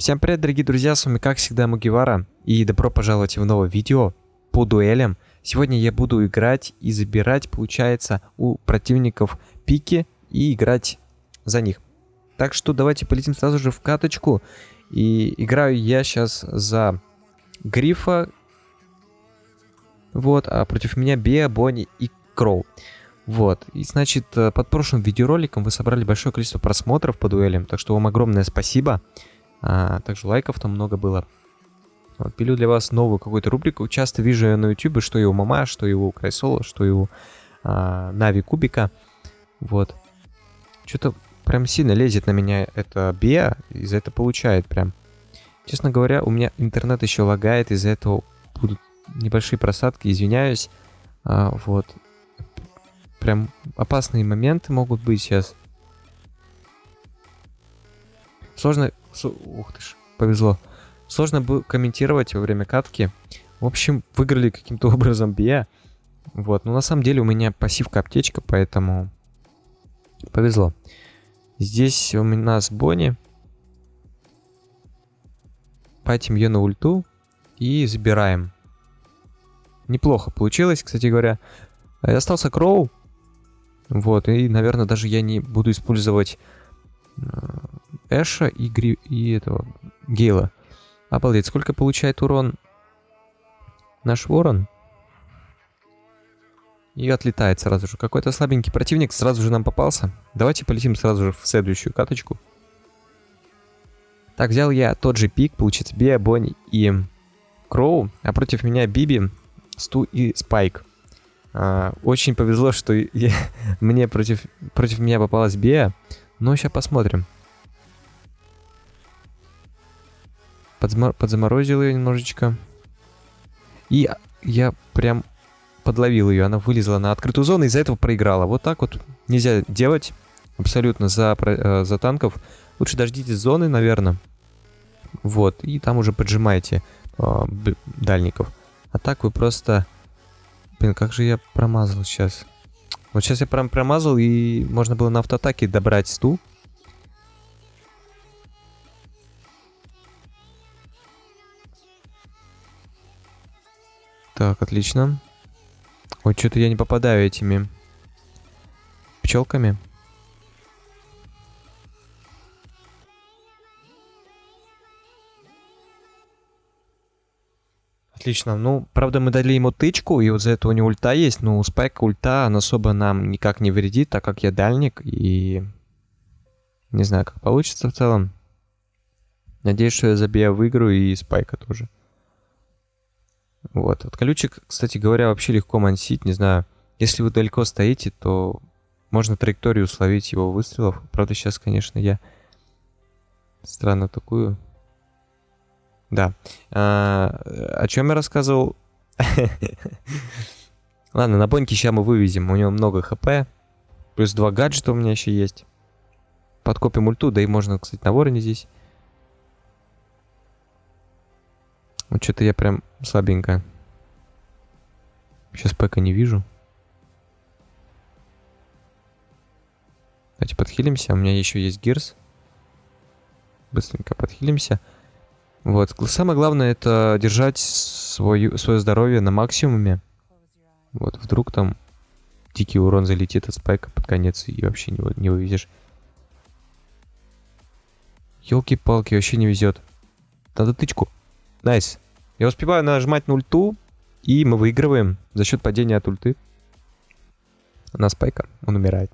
Всем привет, дорогие друзья, с вами как всегда Мугивара, и добро пожаловать в новое видео по дуэлям. Сегодня я буду играть и забирать, получается, у противников пики и играть за них. Так что давайте полетим сразу же в каточку, и играю я сейчас за Грифа, вот, а против меня Беа, Бонни и Кроу. Вот, и значит, э, под прошлым видеороликом вы собрали большое количество просмотров по дуэлям, так что вам огромное спасибо. А, также лайков там много было. Вот, пилю для вас новую какую-то рубрику. Часто вижу на YouTube, что его мама, что его Крайсола, что его а, Нави Кубика. Вот. Что-то прям сильно лезет на меня это Беа, и за это получает прям. Честно говоря, у меня интернет еще лагает, из-за этого будут небольшие просадки, извиняюсь. А, вот. Прям опасные моменты могут быть сейчас. Сложно... Ух ты ж, повезло. Сложно было комментировать во время катки. В общем, выиграли каким-то образом Бия. Вот, но на самом деле у меня пассивка аптечка, поэтому повезло. Здесь у нас Бонни. Патим ее на ульту и забираем. Неплохо получилось, кстати говоря. Остался Кроу. Вот, и, наверное, даже я не буду использовать э, Эша и, Гри... и этого Гейла. Обалдеть, сколько получает урон наш ворон? И отлетает сразу же. Какой-то слабенький противник сразу же нам попался. Давайте полетим сразу же в следующую каточку. Так, взял я тот же пик, получится Беа, Бонни и Кроу, а против меня Биби, Сту и Спайк. А, очень повезло, что я, мне против, против меня попалась Беа, но сейчас посмотрим. Подзамор подзаморозил ее немножечко. И я прям подловил ее. Она вылезла на открытую зону и из-за этого проиграла. Вот так вот нельзя делать абсолютно за, э, за танков. Лучше дождитесь зоны, наверное. Вот, и там уже поджимаете э, дальников. А так вы просто... Блин, как же я промазал сейчас? Вот сейчас я прям промазал, и можно было на автоатаке добрать стул. Так, отлично. Ой, что-то я не попадаю этими пчелками. Отлично. Ну, правда, мы дали ему тычку, и вот за это у него ульта есть, но у Спайка ульта он особо нам никак не вредит, так как я дальник, и... Не знаю, как получится в целом. Надеюсь, что я забью выиграю, и Спайка тоже. Вот. От колючек, кстати говоря, вообще легко мансить, не знаю. Если вы далеко стоите, то можно траекторию словить его выстрелов. Правда, сейчас, конечно, я странно такую. Да. А, о чем я рассказывал? Ладно, на боньке сейчас мы вывезем. У него много хп. Плюс два гаджета у меня еще есть. Подкопим ульту, да и можно, кстати, на вороне здесь. Вот что-то я прям слабенько. Сейчас пока не вижу. Давайте подхилимся. У меня еще есть gears. Быстренько подхилимся. Вот. Самое главное это держать свою, свое здоровье на максимуме. Вот, вдруг там дикий урон залетит от спайка под конец и вообще не, не вывезешь. Елки-палки, вообще не везет. Надо тычку. Nice. Я успеваю нажимать на ульту, и мы выигрываем за счет падения от ульты. На спайка. Он умирает.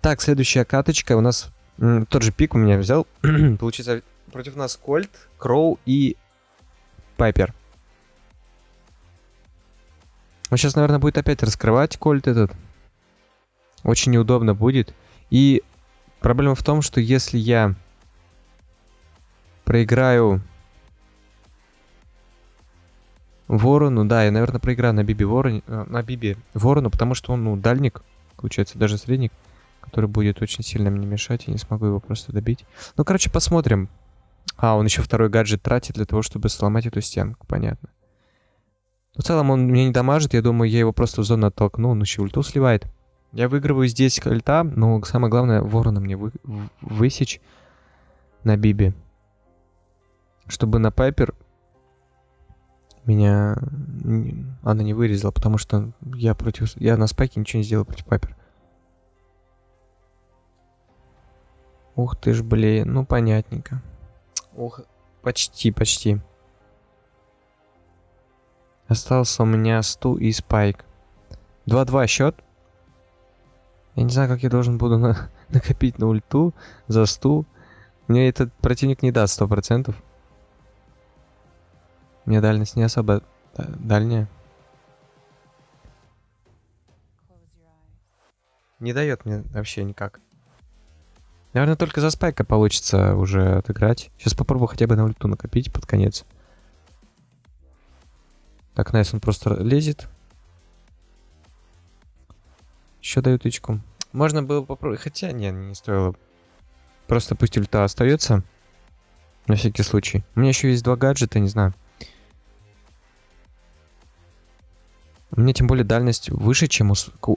Так, следующая каточка. У нас тот же пик у меня взял. Получится против нас Кольт, Кроу и Пайпер. Он сейчас, наверное, будет опять раскрывать Кольт этот. Очень неудобно будет. И проблема в том, что если я проиграю Ворону, да, я, наверное, проиграю на Биби Вороне, э, на Биби Ворону, потому что он, ну, дальник, получается, даже средник, который будет очень сильно мне мешать, я не смогу его просто добить. Ну, короче, посмотрим. А, он еще второй гаджет тратит для того, чтобы сломать эту стенку, понятно. Но в целом он меня не дамажит, я думаю, я его просто в зону оттолкну, он еще ульту сливает. Я выигрываю здесь кольта, но самое главное ворона мне вы, высечь на Биби. Чтобы на Пайпер меня она не вырезала, потому что я против... Я на спайке ничего не сделал против Пайпер. Ух ты ж, блин, ну понятненько. Ух, почти, почти. Остался у меня сту и спайк. 2-2 счет. Я не знаю, как я должен буду на накопить на ульту за сту. Мне этот противник не даст 100%. Мне дальность не особо дальняя. Не дает мне вообще никак. Наверное, только за спайка получится уже отыграть. Сейчас попробую хотя бы на ульту накопить под конец. Так, nice, он просто лезет. Еще даю тычку. Можно было попробовать, хотя не, не стоило. Просто пусть ульта остается. На всякий случай. У меня еще есть два гаджета, не знаю. У меня тем более дальность выше, чем у,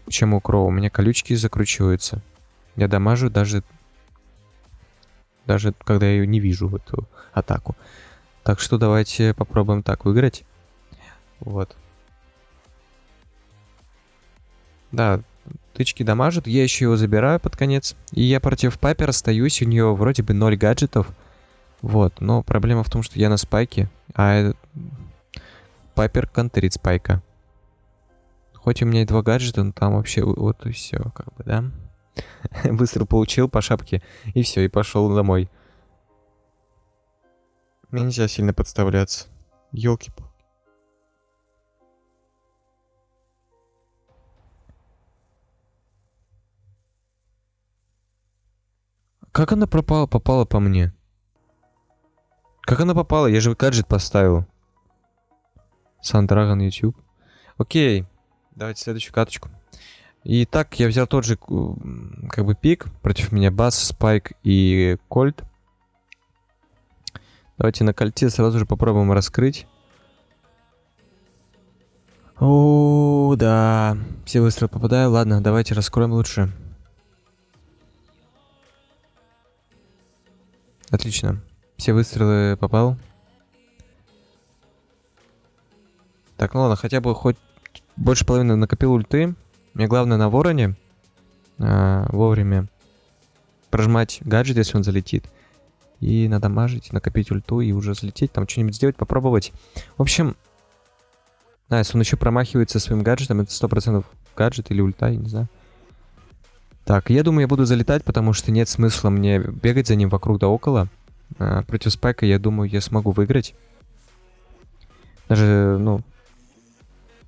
чем у Кроу. У меня колючки закручиваются. Я дамажу даже, даже когда я ее не вижу, в эту атаку. Так что давайте попробуем так выиграть. Вот. Да, тычки дамажит. Я еще его забираю под конец. И я против Пайпер остаюсь. У нее вроде бы 0 гаджетов. Вот, но проблема в том, что я на спайке, а Пайпер контрит спайка. Хоть у меня и два гаджета, но там вообще вот и все, как бы, да? Быстро получил по шапке, и все, и пошел домой. Мне нельзя сильно подставляться. Елки-палки. Как она пропала, попала по мне? Как она попала? Я же гаджет поставил. Сандрагон YouTube. Окей. Давайте следующую каточку. Итак, я взял тот же как бы пик. Против меня Бас, Спайк и Кольт. Давайте на кольте сразу же попробуем раскрыть. О, да. Все выстрелы попадаю. Ладно, давайте раскроем лучше. Отлично. Все выстрелы попал. Так, ну ладно, хотя бы хоть больше половины накопил ульты. Мне главное на вороне а, вовремя прожимать гаджет, если он залетит. И надамажить, накопить ульту и уже залететь, там что-нибудь сделать, попробовать. В общем, да, если он еще промахивается своим гаджетом, это 100% гаджет или ульта, я не знаю. Так, я думаю, я буду залетать, потому что нет смысла мне бегать за ним вокруг да около. А, против спайка, я думаю, я смогу выиграть. Даже, ну,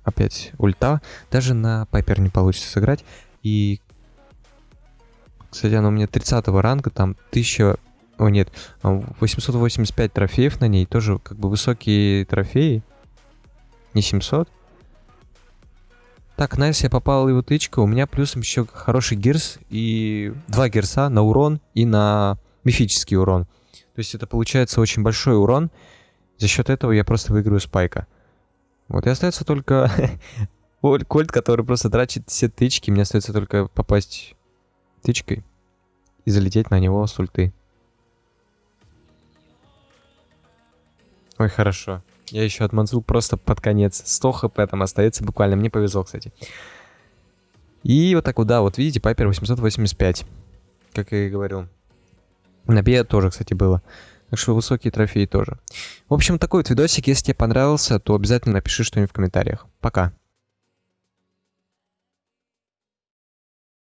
опять ульта. Даже на Пайпер не получится сыграть. И, кстати, она у меня 30 ранга, там 1000... О, нет, 885 трофеев на ней. Тоже как бы высокие трофеи. Не 700. Так, nice, я попал его тычка. У меня плюсом еще хороший gears и два гирса на урон и на мифический урон. То есть это получается очень большой урон. За счет этого я просто выиграю спайка. Вот и остается только Кольт, который просто тратит все тычки. Мне остается только попасть тычкой и залететь на него с ульты. Ой, хорошо. Я еще отманзул просто под конец. 100 хп там остается буквально. Мне повезло, кстати. И вот так вот, да, вот видите, Пайпер 885. Как я и говорил. На Бе тоже, кстати, было. Так что высокие трофеи тоже. В общем, такой вот видосик. Если тебе понравился, то обязательно напиши что-нибудь в комментариях. Пока.